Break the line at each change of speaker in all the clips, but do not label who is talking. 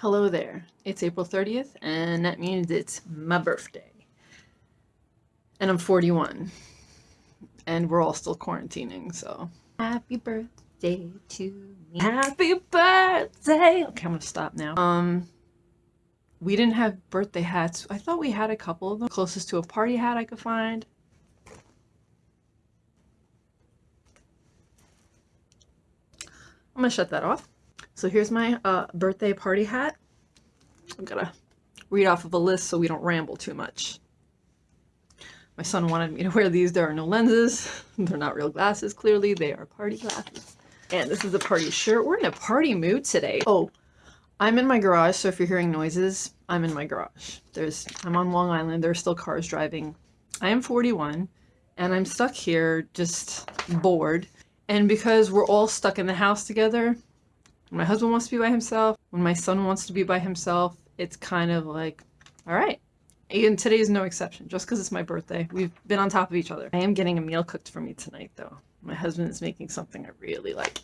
Hello there. It's April 30th, and that means it's my birthday. And I'm 41. And we're all still quarantining, so. Happy birthday to me. Happy birthday! Okay, I'm gonna stop now. Um, we didn't have birthday hats. I thought we had a couple of them. Closest to a party hat I could find. I'm gonna shut that off. So here's my uh, birthday party hat. I'm gonna read off of a list so we don't ramble too much. My son wanted me to wear these. There are no lenses. They're not real glasses, clearly. They are party glasses. And this is a party shirt. We're in a party mood today. Oh, I'm in my garage, so if you're hearing noises, I'm in my garage. There's, I'm on Long Island. There are still cars driving. I am 41, and I'm stuck here just bored. And because we're all stuck in the house together, when my husband wants to be by himself, when my son wants to be by himself, it's kind of like, all right. And today is no exception, just because it's my birthday. We've been on top of each other. I am getting a meal cooked for me tonight, though. My husband is making something I really like.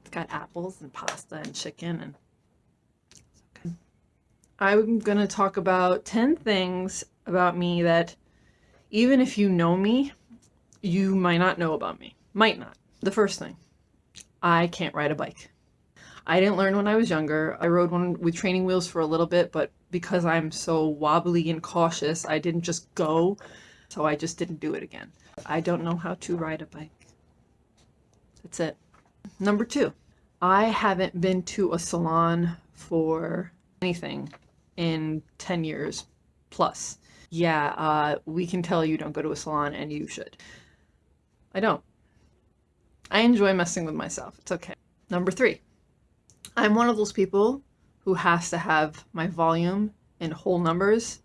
It's got apples and pasta and chicken and okay. I'm going to talk about 10 things about me that even if you know me, you might not know about me. Might not. The first thing, I can't ride a bike. I didn't learn when I was younger. I rode one with training wheels for a little bit, but because I'm so wobbly and cautious, I didn't just go. So I just didn't do it again. I don't know how to ride a bike. That's it. Number two, I haven't been to a salon for anything in 10 years plus. Yeah, uh, we can tell you don't go to a salon and you should. I don't. I enjoy messing with myself. It's okay. Number three, I'm one of those people who has to have my volume in whole numbers.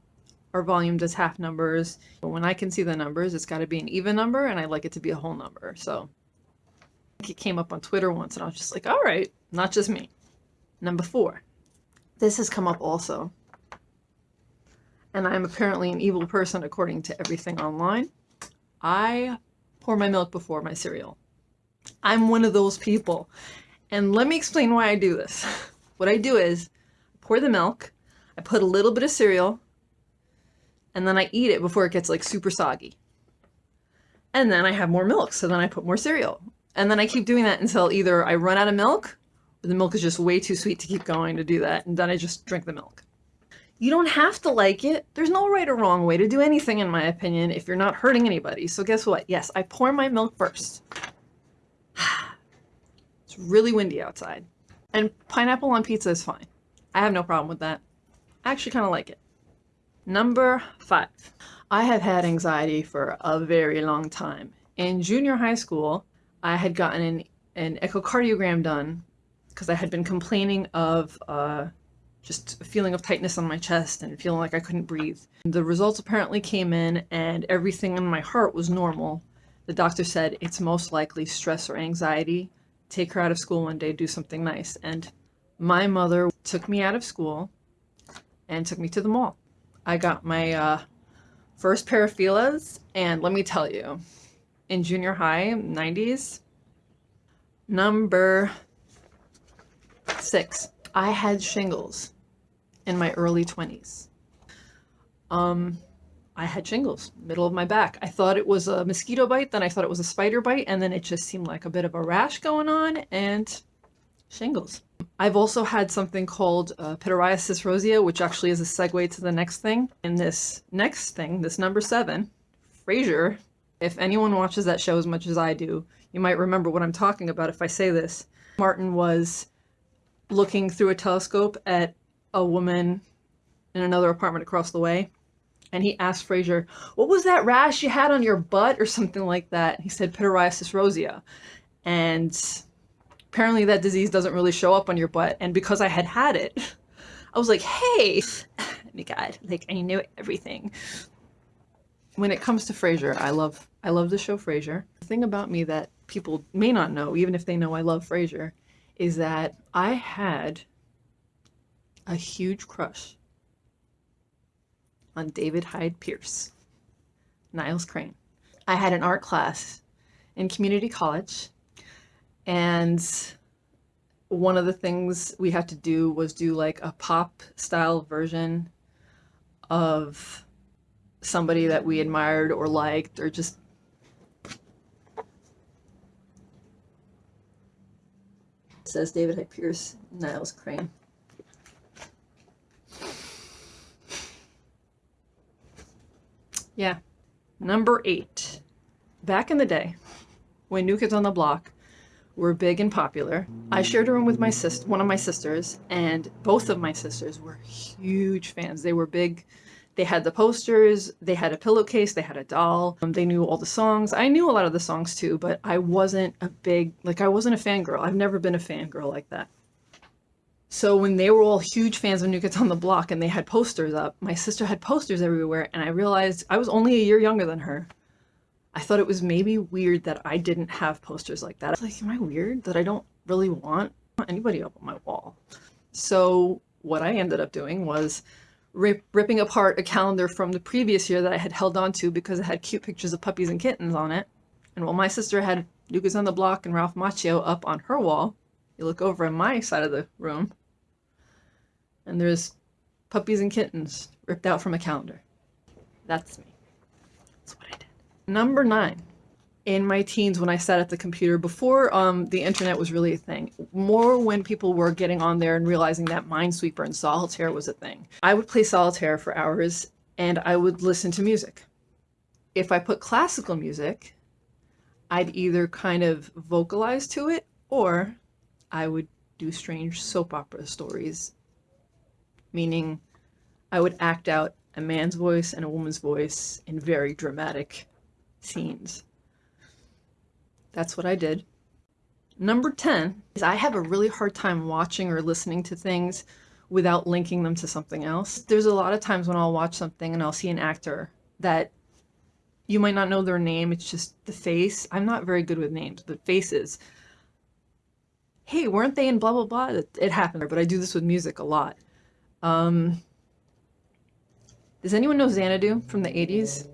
Our volume does half numbers. But when I can see the numbers, it's got to be an even number, and I like it to be a whole number. So it came up on Twitter once, and I was just like, all right, not just me. Number four, this has come up also. And I'm apparently an evil person according to everything online. I pour my milk before my cereal. I'm one of those people. And let me explain why I do this. What I do is pour the milk, I put a little bit of cereal, and then I eat it before it gets like super soggy. And then I have more milk, so then I put more cereal. And then I keep doing that until either I run out of milk, or the milk is just way too sweet to keep going to do that, and then I just drink the milk. You don't have to like it. There's no right or wrong way to do anything, in my opinion, if you're not hurting anybody. So guess what? Yes, I pour my milk first really windy outside. And pineapple on pizza is fine. I have no problem with that. I actually kind of like it. Number five. I have had anxiety for a very long time. In junior high school, I had gotten an, an echocardiogram done because I had been complaining of uh, just a feeling of tightness on my chest and feeling like I couldn't breathe. The results apparently came in and everything in my heart was normal. The doctor said it's most likely stress or anxiety take her out of school one day, do something nice. And my mother took me out of school and took me to the mall. I got my uh, first pair of Fila's, and let me tell you, in junior high, 90s, number six, I had shingles in my early 20s. Um, I had shingles, middle of my back. I thought it was a mosquito bite, then I thought it was a spider bite, and then it just seemed like a bit of a rash going on, and shingles. I've also had something called uh, pityriasis rosea, which actually is a segue to the next thing. And this next thing, this number seven, Frasier, if anyone watches that show as much as I do, you might remember what I'm talking about if I say this. Martin was looking through a telescope at a woman in another apartment across the way and he asked Frasier, what was that rash you had on your butt or something like that? He said pityriasis rosea. And apparently that disease doesn't really show up on your butt. And because I had had it, I was like, hey, oh my God, like I knew everything. When it comes to Frasier, I love, I love the show Frasier. The thing about me that people may not know, even if they know I love Frasier, is that I had a huge crush on David Hyde Pierce, Niles Crane. I had an art class in community college and one of the things we had to do was do like a pop style version of somebody that we admired or liked or just says David Hyde Pierce, Niles Crane. Yeah. Number eight. Back in the day, when New Kids on the Block were big and popular, I shared a room with my sis, one of my sisters, and both of my sisters were huge fans. They were big. They had the posters, they had a pillowcase, they had a doll. Um, they knew all the songs. I knew a lot of the songs too, but I wasn't a big, like, I wasn't a fangirl. I've never been a fangirl like that. So when they were all huge fans of New Kids on the Block and they had posters up, my sister had posters everywhere, and I realized I was only a year younger than her. I thought it was maybe weird that I didn't have posters like that. I was like, am I weird that I don't really want anybody up on my wall? So what I ended up doing was rip, ripping apart a calendar from the previous year that I had held on to because it had cute pictures of puppies and kittens on it. And while my sister had Kids on the Block and Ralph Macchio up on her wall, you look over on my side of the room, and there's puppies and kittens ripped out from a calendar. That's me. That's what I did. Number nine. In my teens, when I sat at the computer, before um, the internet was really a thing, more when people were getting on there and realizing that Minesweeper and Solitaire was a thing, I would play Solitaire for hours and I would listen to music. If I put classical music, I'd either kind of vocalize to it or I would do strange soap opera stories, meaning I would act out a man's voice and a woman's voice in very dramatic scenes. That's what I did. Number 10 is I have a really hard time watching or listening to things without linking them to something else. There's a lot of times when I'll watch something and I'll see an actor that you might not know their name, it's just the face. I'm not very good with names, but faces hey, weren't they in blah, blah, blah? It, happened, but I do this with music a lot. Um, does anyone know Xanadu from the 80s?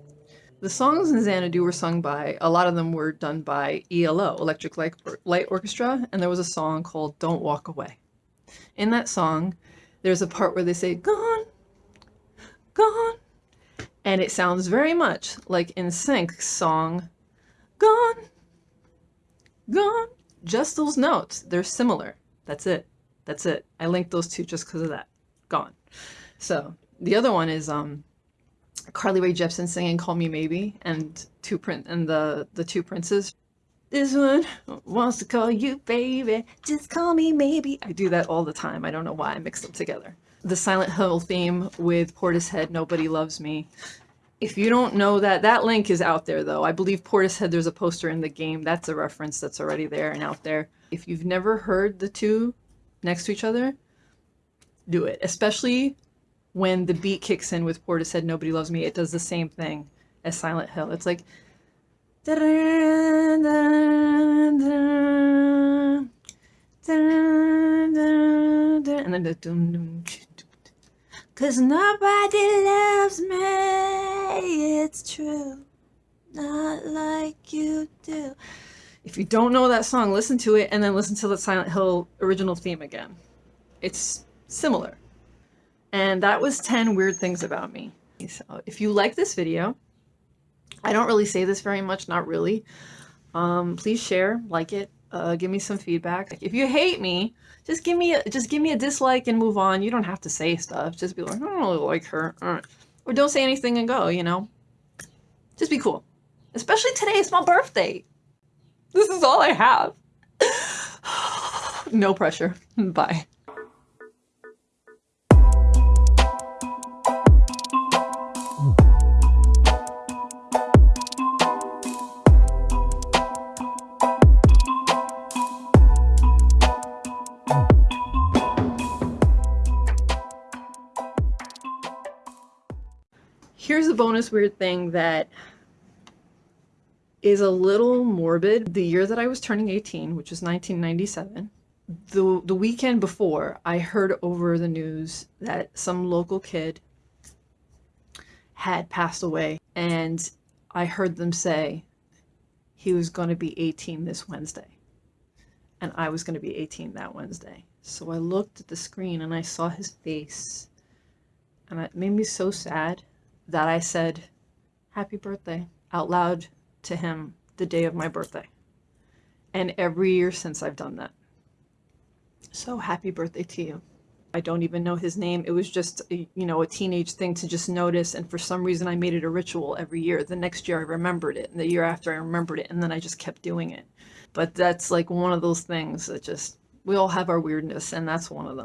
The songs in Xanadu were sung by, a lot of them were done by ELO, Electric Light, Light Orchestra, and there was a song called Don't Walk Away. In that song, there's a part where they say, gone, gone, and it sounds very much like NSYNC's song, gone, gone, just those notes. They're similar. That's it. That's it. I linked those two just because of that. Gone. So the other one is um, Carly Rae Jepsen singing "Call Me Maybe" and two print and the the two princes. This one wants to call you baby, just call me maybe. I do that all the time. I don't know why I mix them together. The Silent Hill theme with Portishead, Nobody Loves Me, if you don't know that, that link is out there though. I believe Portishead, there's a poster in the game. That's a reference that's already there and out there. If you've never heard the two next to each other, do it. Especially when the beat kicks in with Portishead, Nobody Loves Me. It does the same thing as Silent Hill. It's like... And then the... Cause nobody loves me, it's true. Not like you do. If you don't know that song, listen to it and then listen to the Silent Hill original theme again. It's similar. And that was 10 weird things about me. So if you like this video, I don't really say this very much, not really. Um, please share, like it, uh, give me some feedback. If you hate me, just give me a, just give me a dislike and move on. You don't have to say stuff. Just be like, I don't really like her. Or don't say anything and go, you know? Just be cool. Especially today, it's my birthday. This is all I have. no pressure. Bye. Here's a bonus weird thing that is a little morbid. The year that I was turning 18, which was 1997, the, the weekend before, I heard over the news that some local kid had passed away. And I heard them say he was going to be 18 this Wednesday. and I was going to be 18 that Wednesday. So I looked at the screen and I saw his face, and it made me so sad that I said, Happy birthday out loud to him the day of my birthday. And every year since I've done that. So happy birthday to you. I don't even know his name. It was just, a, you know, a teenage thing to just notice. And for some reason, I made it a ritual every year. The next year, I remembered it. And the year after, I remembered it. And then I just kept doing it. But that's like one of those things that just, we all have our weirdness, and that's one of them.